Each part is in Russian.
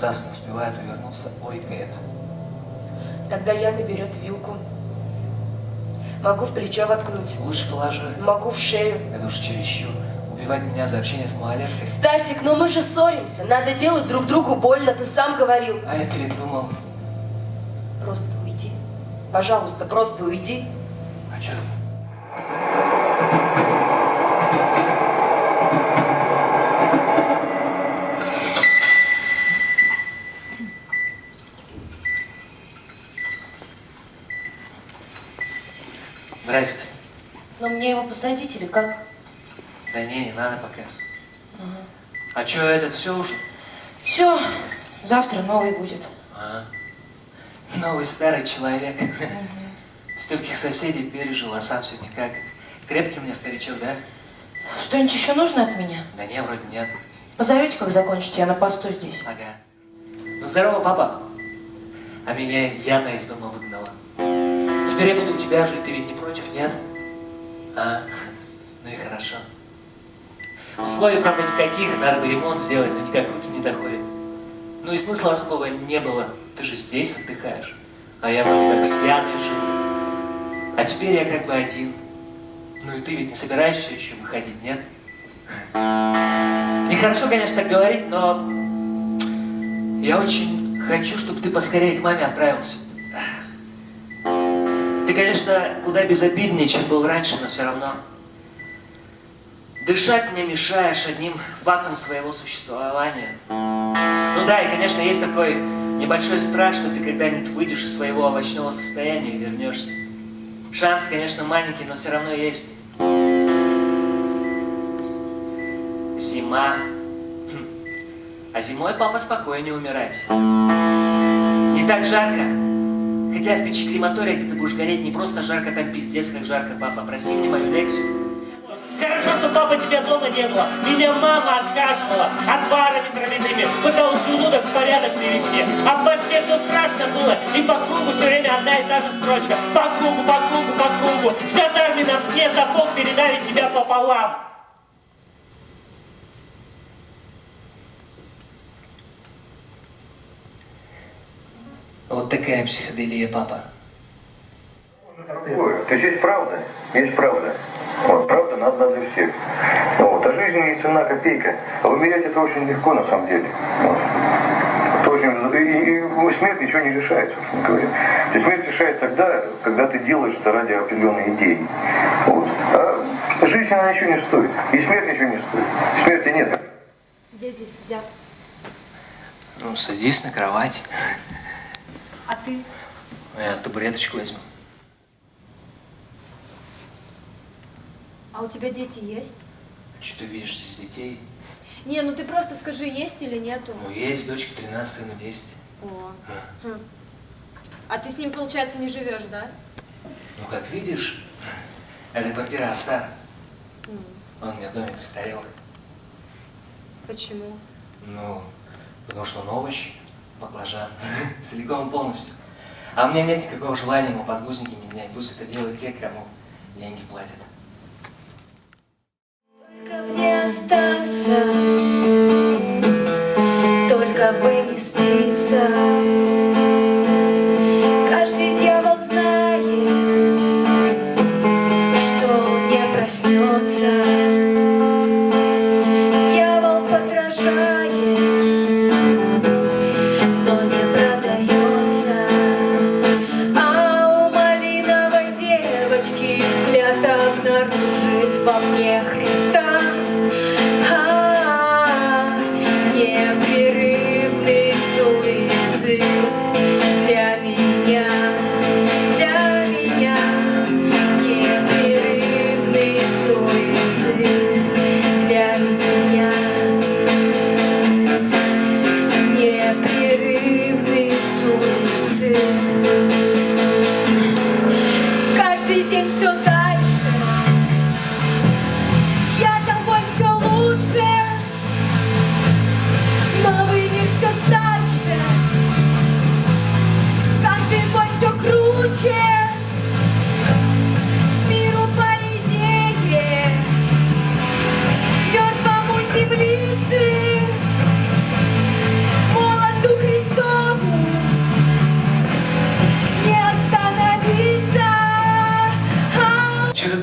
Раз не успевает увернуться, ойкает. Тогда Яна берет вилку. Могу в плечо воткнуть. Лучше положи. Могу в шею. Это уж чересчур. Убивать меня за общение с малолеткой. Стасик, ну мы же ссоримся. Надо делать друг другу больно, ты сам говорил. А я передумал. Просто уйди. Пожалуйста, просто уйди. А что? Здрасте. Но мне его посадить или как? Да не, не надо пока. А что, этот все уже? Все, завтра новый будет. А, новый старый человек. Стольких соседей пережил, а сам все никак. Крепкий у меня старичок, да? Что-нибудь еще нужно от меня? Да не, вроде нет. Позовете, как закончите, я на посту здесь. Ага. Ну, здорово, папа. А меня Яна из дома выгнала. Теперь я буду у тебя жить, ты ведь не против, нет? А, ну и хорошо. Условий, правда, никаких, надо бы ремонт сделать, но никак руки не доходят. Ну и смысла особого не было. Ты же здесь отдыхаешь. А я вроде как с Яной жил. А теперь я как бы один. Ну и ты ведь не собираешься еще выходить, нет? Нехорошо, конечно, так говорить, но я очень хочу, чтобы ты поскорее к маме отправился. Ты, конечно, куда безобиднее, чем был раньше, но все равно. Дышать мне мешаешь одним фактом своего существования. Ну да, и, конечно, есть такой небольшой страх, что ты когда-нибудь выйдешь из своего овощного состояния и вернешься. Шанс, конечно, маленький, но все равно есть. Зима. Хм. А зимой папа спокойнее умирать. Не так жарко. Хотя в печи крематория, где ты будешь гореть, не просто жарко, там пиздец, как жарко, папа. Проси мне мою лекцию. Хорошо, что папа тебя дома не было. Меня мама отказывала отварами травяными. Пыталась желудок в порядок привести. А в Москве все страшно было. И по кругу все время одна и та же строчка. По кругу, по кругу, по кругу. В казарме нам сне сапог передали тебя пополам. Вот такая психоделия, папа. Ой, То есть есть правда, есть правда. Вот, правда надо для всех. Вот, а жизнь не цена копейка. А умереть это очень легко на самом деле. Вот. Это очень, и, и смерть ничего не решает, собственно говоря. То есть смерть решает тогда, когда ты делаешь это ради определенной идеи. Вот. А жизнь она ничего не стоит. И смерть ничего не стоит. Смерти нет. Где здесь сидят? Ну, садись на кровать. А ты? Я табуреточку возьму. А у тебя дети есть? Что ты видишь здесь детей? Не, ну ты просто скажи, есть или нету. Ну, есть дочке 13, сыну 10. О. А. Хм. А ты с ним, получается, не живешь, да? Ну, как видишь, это квартира отца. М. Он мне в доме престарелый. Почему? Ну, потому что он овощи, баклажан, целиком и полностью. А у меня нет никакого желания ему подгузники менять. Пусть это делают те, кому деньги платят. Только б не остаться, только бы не спиться. Каждый дьявол знает, что он не проснется. Дьявол подражает,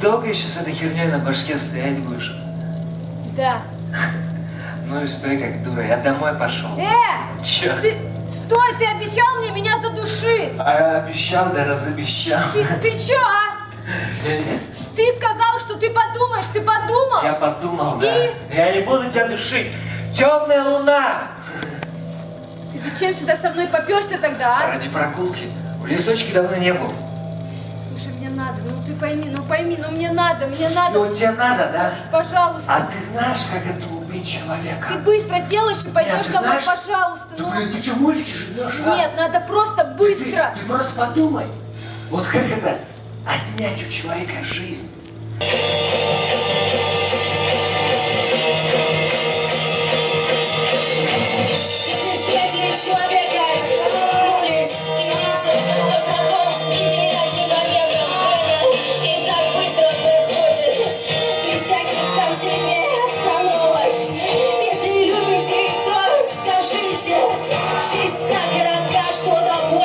еще с этой херней на башке стоять будешь? Да. Ну и стой как дура, я домой пошел. Э! Че? Ты... Стой, ты обещал мне меня задушить! А обещал, да разобещал. Ты, ты чё, а? Я, Ты сказал, что ты подумаешь, ты подумал? я подумал, да. И? Я не буду тебя душить. Темная луна! Ты зачем сюда со мной поперся тогда, а? Ради прогулки. В лесочке давно не был. Слушай, мне надо, ну ты пойми, ну пойми, ну мне надо, мне надо. Ну, тебе надо, да? Пожалуйста. А ты знаешь, как это убить человека? Ты быстро сделаешь и пойдешь ты домой, знаешь- пожалуйста. Да, Ну. блин, ты что, в мультике живешь, а? Нет, надо просто быстро. Ты, ты просто подумай. Вот как это отнять у человека жизнь? Коротка, что до